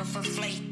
Of a flight.